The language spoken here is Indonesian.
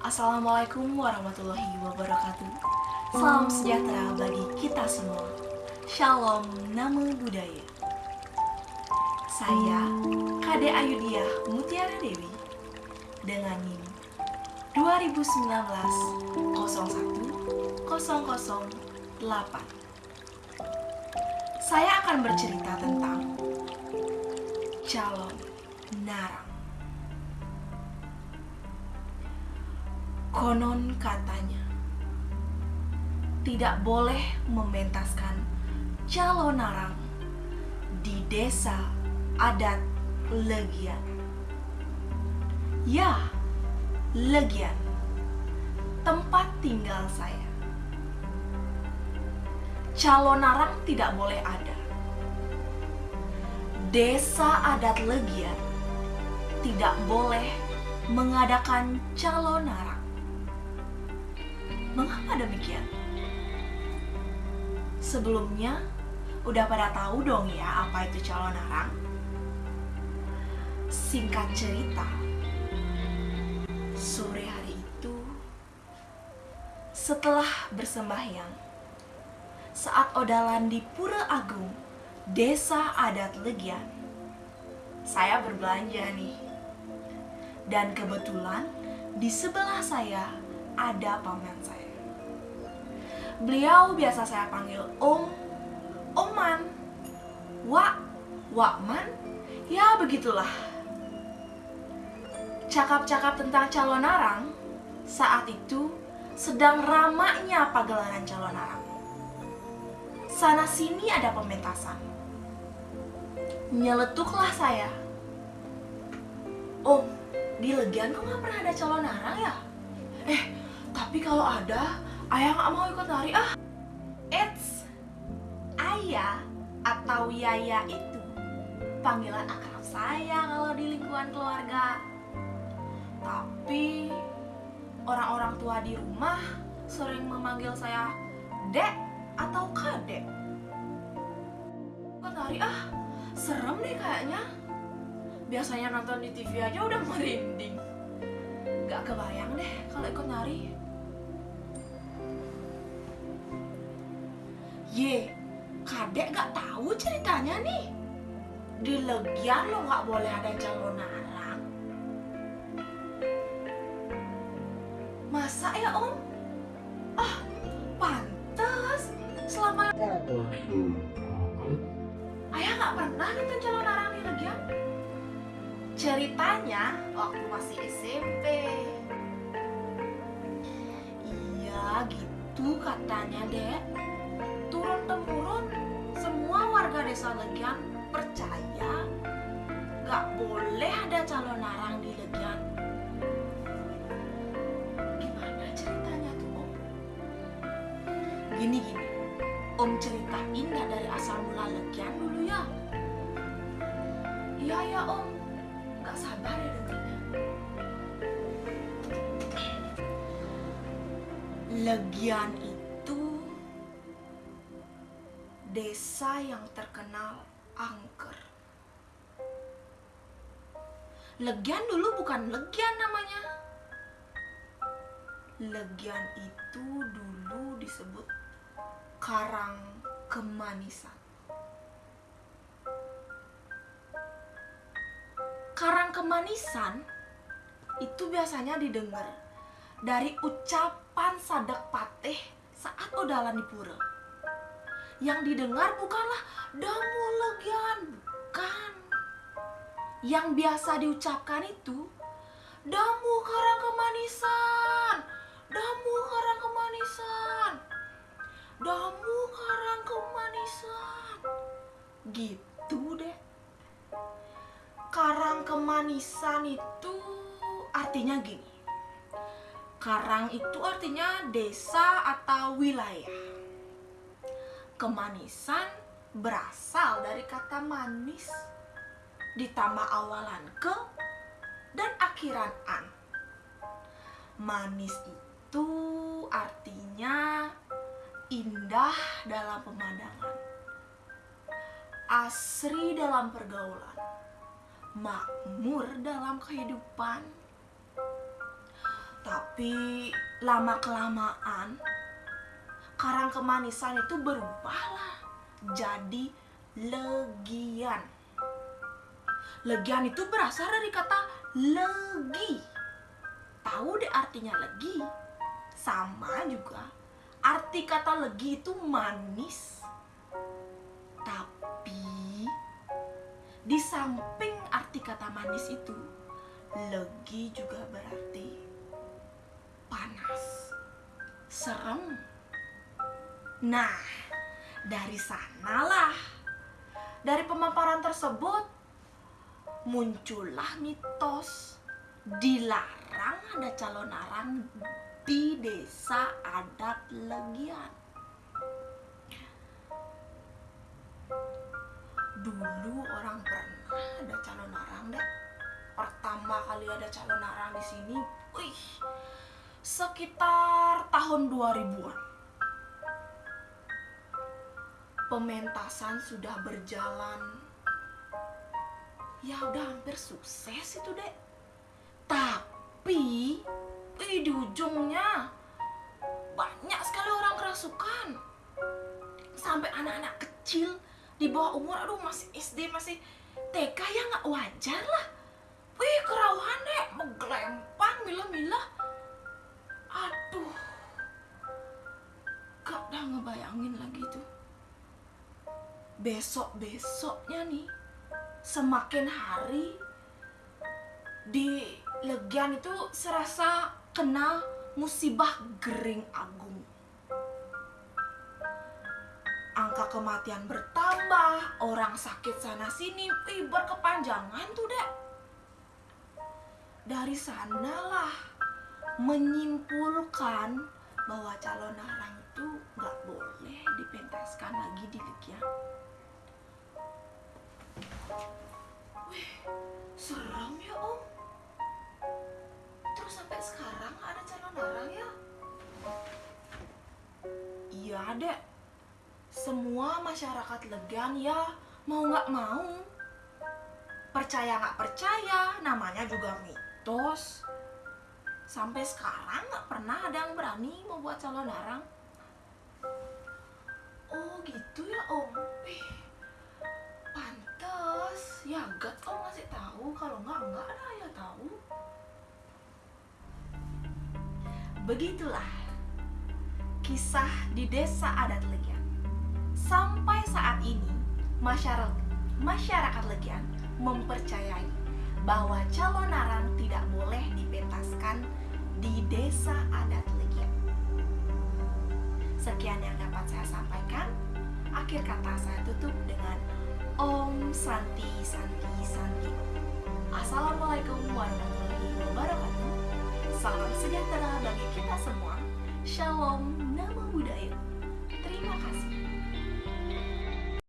Assalamualaikum warahmatullahi wabarakatuh. Salam sejahtera bagi kita semua. Shalom Namo Buddhaya. Saya Kade Ayudiah Mutiara Dewi dengan NIM 2019 01 008. Saya akan bercerita tentang calon narang. Konon katanya, tidak boleh mementaskan calon narang di desa adat Legian. Ya, Legian, tempat tinggal saya. Calon narang tidak boleh ada. Desa adat Legian tidak boleh mengadakan calon narang. Mengapa demikian? Sebelumnya, udah pada tahu dong ya apa itu calon narang? Singkat cerita, sore hari itu, setelah bersembahyang, saat odalan di Pura Agung, desa adat Legian, saya berbelanja nih. Dan kebetulan di sebelah saya ada paman saya. Beliau biasa saya panggil Om, Oman, Wak, Wakman, ya begitulah. Cakap-cakap tentang calon narang saat itu sedang ramainya pagelaran calon narang. Sana sini ada pementasan. Nyeletuklah saya. Om, di Legian kok nggak pernah ada calon narang ya? Eh, tapi kalau ada, ayah nggak mau ikut nari ah. Eits, ayah atau yaya itu panggilan akrab saya kalau di lingkungan keluarga. Tapi orang-orang tua di rumah sering memanggil saya dek atau kadek. Ikut nari ah, serem deh kayaknya. Biasanya nonton di TV aja udah merinding. Gak kebayang deh kalau ikut nari. Ye, kadek gak tahu ceritanya nih. Di Legian lo gak boleh ada calon narang. Masa ya om? Ah, pantes. Selama ayah gak pernah nonton calon narang di Legian. Ceritanya waktu masih SMP. Iya gitu katanya dek desa Legian percaya gak boleh ada calon narang di Legian. Gimana ceritanya tuh om? Gini gini, om ceritain gak dari asal mula Legian dulu ya? Iya ya om, gak sabar ya dengernya. Legian desa yang terkenal angker. Legian dulu bukan Legian namanya. Legian itu dulu disebut Karang Kemanisan. Karang Kemanisan itu biasanya didengar dari ucapan sadak patih saat odalan di pura yang didengar bukanlah damu legian, bukan. Yang biasa diucapkan itu damu karang kemanisan, damu karang kemanisan, damu karang kemanisan. Gitu deh. Karang kemanisan itu artinya gini. Karang itu artinya desa atau wilayah kemanisan berasal dari kata manis ditambah awalan ke dan akhiran an. Manis itu artinya indah dalam pemandangan, asri dalam pergaulan, makmur dalam kehidupan, Tapi lama kelamaan karang kemanisan itu berubahlah jadi legian. Legian itu berasal dari kata legi. Tahu deh artinya legi? Sama juga. Arti kata legi itu manis. Tapi di samping arti kata manis itu, legi juga berarti panas, serem. Nah, dari sanalah, dari pemaparan tersebut, muncullah mitos dilarang ada calon arang di desa adat Legian. Dulu orang pernah ada calon arang deh. Pertama kali ada calon arang di sini, wih, sekitar tahun 2000-an pementasan sudah berjalan. Ya udah hampir sukses itu dek. Tapi eh, di ujungnya banyak sekali orang kerasukan. Sampai anak-anak kecil di bawah umur aduh masih SD masih TK ya nggak wajar lah. Wih kerawahan dek. Menggelempang milah-milah. Aduh gak udah ngebayangin lagi tuh besok-besoknya nih semakin hari di Legian itu serasa kena musibah gering agung. Angka kematian bertambah, orang sakit sana sini, ih berkepanjangan tuh dek. Dari sanalah menyimpulkan bahwa calon arang itu nggak boleh dipentaskan lagi di Legian. Wih, ya sampai sekarang ada calon arang ya? Iya ada. Semua masyarakat Legan ya mau nggak mau. Percaya nggak percaya, namanya juga mitos. Sampai sekarang nggak pernah ada yang berani membuat calon arang. Begitulah kisah di desa adat Legian. Sampai saat ini masyarakat masyarakat Legian mempercayai bahwa calon arang tidak boleh dipentaskan di desa adat Legian. Sekian yang dapat saya sampaikan. Akhir kata saya tutup dengan Om Santi Santi Santi. Assalamualaikum warahmatullahi wabarakatuh. Salam sejahtera bagi kita semua. Shalom, nama budaya. Terima kasih.